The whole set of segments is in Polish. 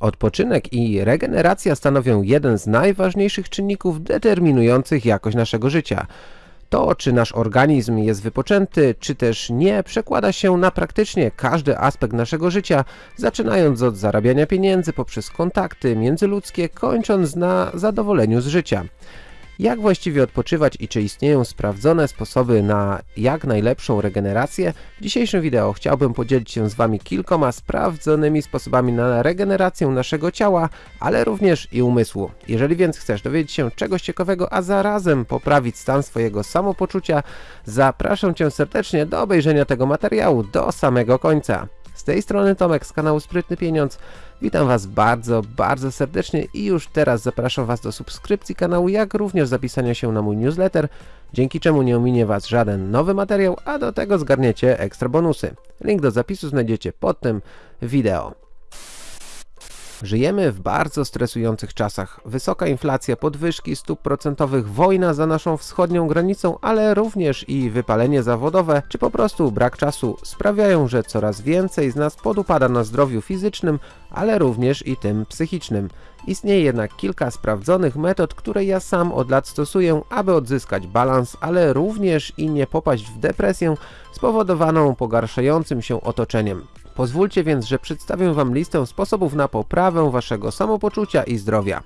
Odpoczynek i regeneracja stanowią jeden z najważniejszych czynników determinujących jakość naszego życia. To, czy nasz organizm jest wypoczęty, czy też nie, przekłada się na praktycznie każdy aspekt naszego życia, zaczynając od zarabiania pieniędzy poprzez kontakty międzyludzkie, kończąc na zadowoleniu z życia. Jak właściwie odpoczywać i czy istnieją sprawdzone sposoby na jak najlepszą regenerację? W dzisiejszym wideo chciałbym podzielić się z Wami kilkoma sprawdzonymi sposobami na regenerację naszego ciała, ale również i umysłu. Jeżeli więc chcesz dowiedzieć się czegoś ciekawego, a zarazem poprawić stan swojego samopoczucia, zapraszam Cię serdecznie do obejrzenia tego materiału do samego końca. Z tej strony Tomek z kanału Sprytny Pieniądz. Witam Was bardzo, bardzo serdecznie i już teraz zapraszam Was do subskrypcji kanału, jak również zapisania się na mój newsletter, dzięki czemu nie ominie Was żaden nowy materiał, a do tego zgarniecie ekstra bonusy. Link do zapisu znajdziecie pod tym wideo. Żyjemy w bardzo stresujących czasach. Wysoka inflacja, podwyżki stóp procentowych, wojna za naszą wschodnią granicą, ale również i wypalenie zawodowe, czy po prostu brak czasu sprawiają, że coraz więcej z nas podupada na zdrowiu fizycznym, ale również i tym psychicznym. Istnieje jednak kilka sprawdzonych metod, które ja sam od lat stosuję, aby odzyskać balans, ale również i nie popaść w depresję spowodowaną pogarszającym się otoczeniem. Pozwólcie więc, że przedstawię Wam listę sposobów na poprawę Waszego samopoczucia i zdrowia.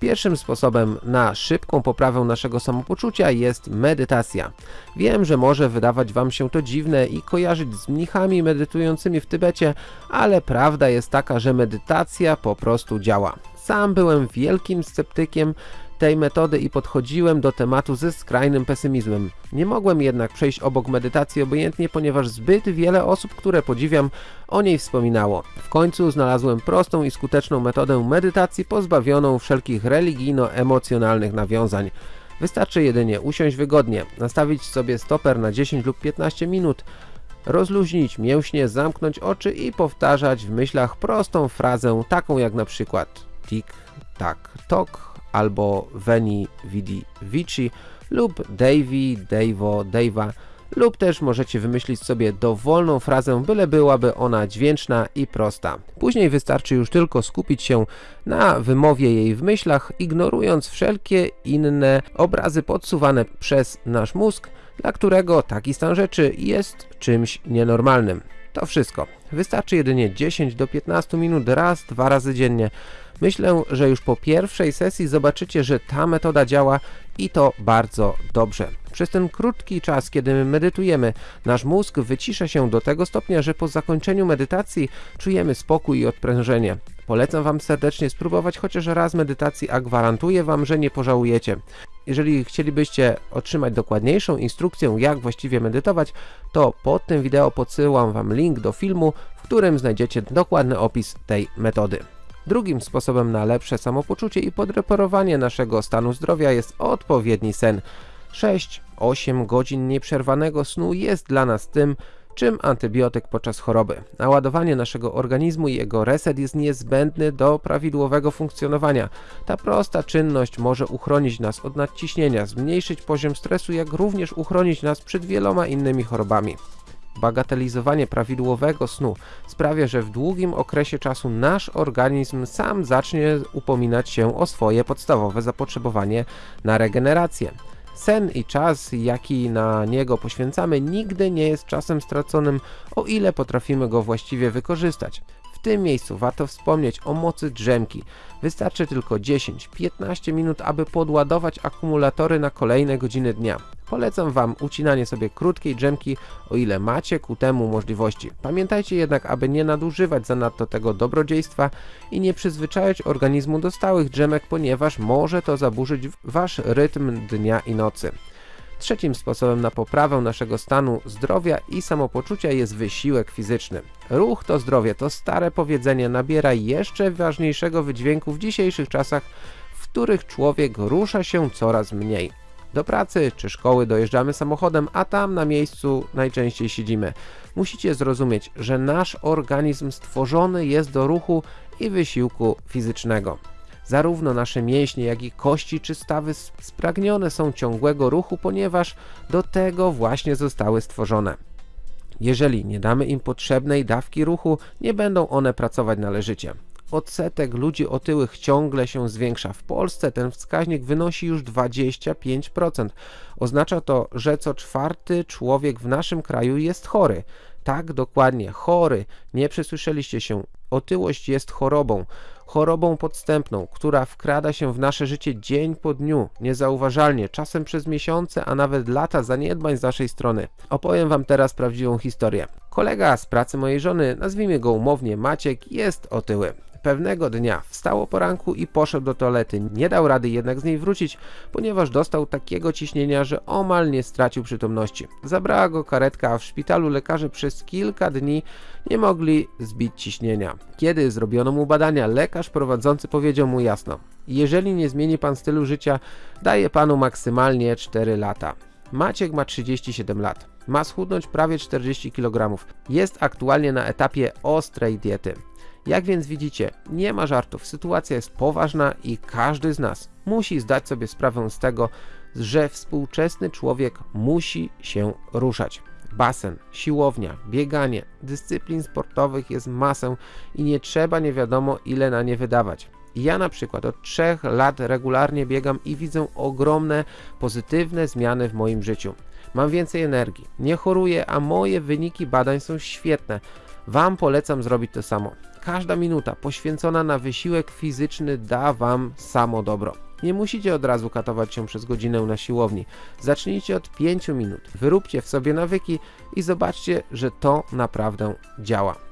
Pierwszym sposobem na szybką poprawę naszego samopoczucia jest medytacja. Wiem, że może wydawać Wam się to dziwne i kojarzyć z mnichami medytującymi w Tybecie, ale prawda jest taka, że medytacja po prostu działa. Sam byłem wielkim sceptykiem tej metody i podchodziłem do tematu ze skrajnym pesymizmem. Nie mogłem jednak przejść obok medytacji obojętnie, ponieważ zbyt wiele osób, które podziwiam, o niej wspominało. W końcu znalazłem prostą i skuteczną metodę medytacji pozbawioną wszelkich religijno-emocjonalnych nawiązań. Wystarczy jedynie usiąść wygodnie, nastawić sobie stoper na 10 lub 15 minut, rozluźnić mięśnie, zamknąć oczy i powtarzać w myślach prostą frazę taką jak na przykład tik, tak, tok, albo Veni Vidi Vici lub Davey, Dave'o, Dave'a lub też możecie wymyślić sobie dowolną frazę, byle byłaby ona dźwięczna i prosta. Później wystarczy już tylko skupić się na wymowie jej w myślach, ignorując wszelkie inne obrazy podsuwane przez nasz mózg, dla którego taki stan rzeczy jest czymś nienormalnym. To wszystko. Wystarczy jedynie 10 do 15 minut raz, dwa razy dziennie. Myślę, że już po pierwszej sesji zobaczycie, że ta metoda działa i to bardzo dobrze. Przez ten krótki czas, kiedy medytujemy, nasz mózg wycisza się do tego stopnia, że po zakończeniu medytacji czujemy spokój i odprężenie. Polecam Wam serdecznie spróbować chociaż raz medytacji, a gwarantuję Wam, że nie pożałujecie. Jeżeli chcielibyście otrzymać dokładniejszą instrukcję, jak właściwie medytować, to pod tym wideo podsyłam Wam link do filmu, w którym znajdziecie dokładny opis tej metody. Drugim sposobem na lepsze samopoczucie i podreperowanie naszego stanu zdrowia jest odpowiedni sen. 6-8 godzin nieprzerwanego snu jest dla nas tym, czym antybiotyk podczas choroby. Naładowanie naszego organizmu i jego reset jest niezbędny do prawidłowego funkcjonowania. Ta prosta czynność może uchronić nas od nadciśnienia, zmniejszyć poziom stresu, jak również uchronić nas przed wieloma innymi chorobami. Bagatelizowanie prawidłowego snu sprawia, że w długim okresie czasu nasz organizm sam zacznie upominać się o swoje podstawowe zapotrzebowanie na regenerację. Sen i czas, jaki na niego poświęcamy, nigdy nie jest czasem straconym, o ile potrafimy go właściwie wykorzystać. W tym miejscu warto wspomnieć o mocy drzemki. Wystarczy tylko 10-15 minut, aby podładować akumulatory na kolejne godziny dnia. Polecam Wam ucinanie sobie krótkiej drzemki, o ile macie ku temu możliwości. Pamiętajcie jednak, aby nie nadużywać zanadto tego dobrodziejstwa i nie przyzwyczajać organizmu do stałych drzemek, ponieważ może to zaburzyć Wasz rytm dnia i nocy. Trzecim sposobem na poprawę naszego stanu zdrowia i samopoczucia jest wysiłek fizyczny. Ruch to zdrowie, to stare powiedzenie nabiera jeszcze ważniejszego wydźwięku w dzisiejszych czasach, w których człowiek rusza się coraz mniej. Do pracy czy szkoły dojeżdżamy samochodem, a tam na miejscu najczęściej siedzimy. Musicie zrozumieć, że nasz organizm stworzony jest do ruchu i wysiłku fizycznego. Zarówno nasze mięśnie, jak i kości czy stawy spragnione są ciągłego ruchu, ponieważ do tego właśnie zostały stworzone. Jeżeli nie damy im potrzebnej dawki ruchu, nie będą one pracować należycie. Odsetek ludzi otyłych ciągle się zwiększa. W Polsce ten wskaźnik wynosi już 25%. Oznacza to, że co czwarty człowiek w naszym kraju jest chory. Tak, dokładnie, chory. Nie przesłyszeliście się. Otyłość jest chorobą. Chorobą podstępną, która wkrada się w nasze życie dzień po dniu, niezauważalnie, czasem przez miesiące, a nawet lata zaniedbań z naszej strony. Opowiem wam teraz prawdziwą historię. Kolega z pracy mojej żony, nazwijmy go umownie Maciek, jest otyły. Pewnego dnia wstał o poranku i poszedł do toalety. Nie dał rady jednak z niej wrócić, ponieważ dostał takiego ciśnienia, że omal nie stracił przytomności. Zabrała go karetka, a w szpitalu lekarze przez kilka dni nie mogli zbić ciśnienia. Kiedy zrobiono mu badania, lekarz prowadzący powiedział mu jasno: Jeżeli nie zmieni pan stylu życia, daję panu maksymalnie 4 lata. Maciek ma 37 lat. Ma schudnąć prawie 40 kg. Jest aktualnie na etapie ostrej diety. Jak więc widzicie, nie ma żartów, sytuacja jest poważna i każdy z nas musi zdać sobie sprawę z tego, że współczesny człowiek musi się ruszać. Basen, siłownia, bieganie, dyscyplin sportowych jest masę i nie trzeba nie wiadomo ile na nie wydawać. Ja na przykład od 3 lat regularnie biegam i widzę ogromne pozytywne zmiany w moim życiu. Mam więcej energii, nie choruję, a moje wyniki badań są świetne. Wam polecam zrobić to samo. Każda minuta poświęcona na wysiłek fizyczny da Wam samo dobro. Nie musicie od razu katować się przez godzinę na siłowni. Zacznijcie od 5 minut, wyróbcie w sobie nawyki i zobaczcie, że to naprawdę działa.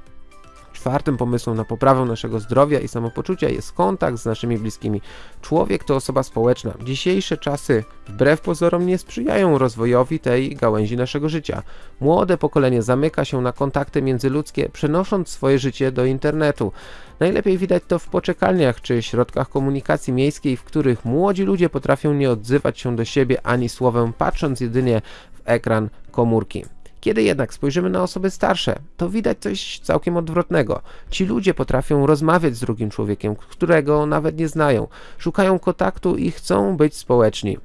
Czwartym pomysłem na poprawę naszego zdrowia i samopoczucia jest kontakt z naszymi bliskimi. Człowiek to osoba społeczna. Dzisiejsze czasy wbrew pozorom nie sprzyjają rozwojowi tej gałęzi naszego życia. Młode pokolenie zamyka się na kontakty międzyludzkie, przenosząc swoje życie do internetu. Najlepiej widać to w poczekalniach czy środkach komunikacji miejskiej, w których młodzi ludzie potrafią nie odzywać się do siebie ani słowem, patrząc jedynie w ekran komórki. Kiedy jednak spojrzymy na osoby starsze, to widać coś całkiem odwrotnego. Ci ludzie potrafią rozmawiać z drugim człowiekiem, którego nawet nie znają, szukają kontaktu i chcą być społeczni.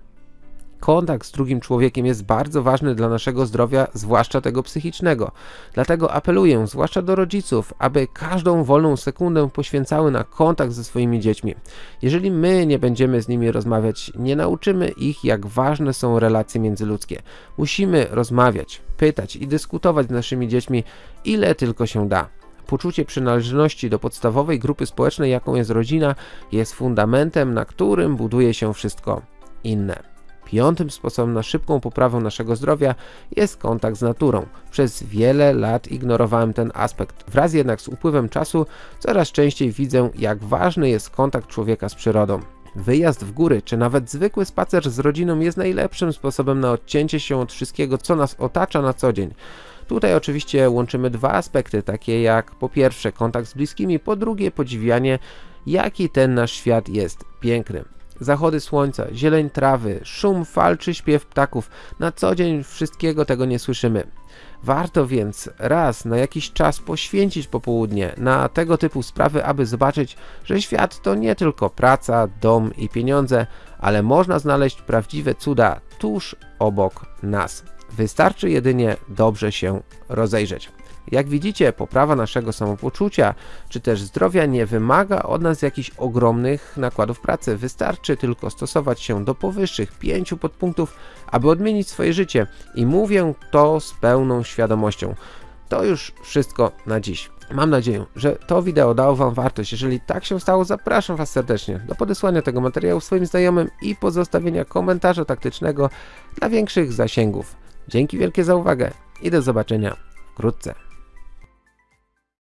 Kontakt z drugim człowiekiem jest bardzo ważny dla naszego zdrowia, zwłaszcza tego psychicznego. Dlatego apeluję, zwłaszcza do rodziców, aby każdą wolną sekundę poświęcały na kontakt ze swoimi dziećmi. Jeżeli my nie będziemy z nimi rozmawiać, nie nauczymy ich, jak ważne są relacje międzyludzkie. Musimy rozmawiać, pytać i dyskutować z naszymi dziećmi, ile tylko się da. Poczucie przynależności do podstawowej grupy społecznej, jaką jest rodzina, jest fundamentem, na którym buduje się wszystko inne. Piątym sposobem na szybką poprawę naszego zdrowia jest kontakt z naturą. Przez wiele lat ignorowałem ten aspekt. Wraz jednak z upływem czasu coraz częściej widzę, jak ważny jest kontakt człowieka z przyrodą. Wyjazd w góry, czy nawet zwykły spacer z rodziną jest najlepszym sposobem na odcięcie się od wszystkiego, co nas otacza na co dzień. Tutaj oczywiście łączymy dwa aspekty, takie jak po pierwsze kontakt z bliskimi, po drugie podziwianie, jaki ten nasz świat jest piękny zachody słońca, zieleń trawy, szum fal czy śpiew ptaków. Na co dzień wszystkiego tego nie słyszymy. Warto więc raz na jakiś czas poświęcić popołudnie na tego typu sprawy, aby zobaczyć, że świat to nie tylko praca, dom i pieniądze, ale można znaleźć prawdziwe cuda tuż obok nas. Wystarczy jedynie dobrze się rozejrzeć. Jak widzicie, poprawa naszego samopoczucia czy też zdrowia nie wymaga od nas jakichś ogromnych nakładów pracy. Wystarczy tylko stosować się do powyższych pięciu podpunktów, aby odmienić swoje życie i mówię to z pełną świadomością. To już wszystko na dziś. Mam nadzieję, że to wideo dało Wam wartość. Jeżeli tak się stało, zapraszam Was serdecznie do podesłania tego materiału swoim znajomym i pozostawienia komentarza taktycznego dla większych zasięgów. Dzięki wielkie za uwagę i do zobaczenia wkrótce.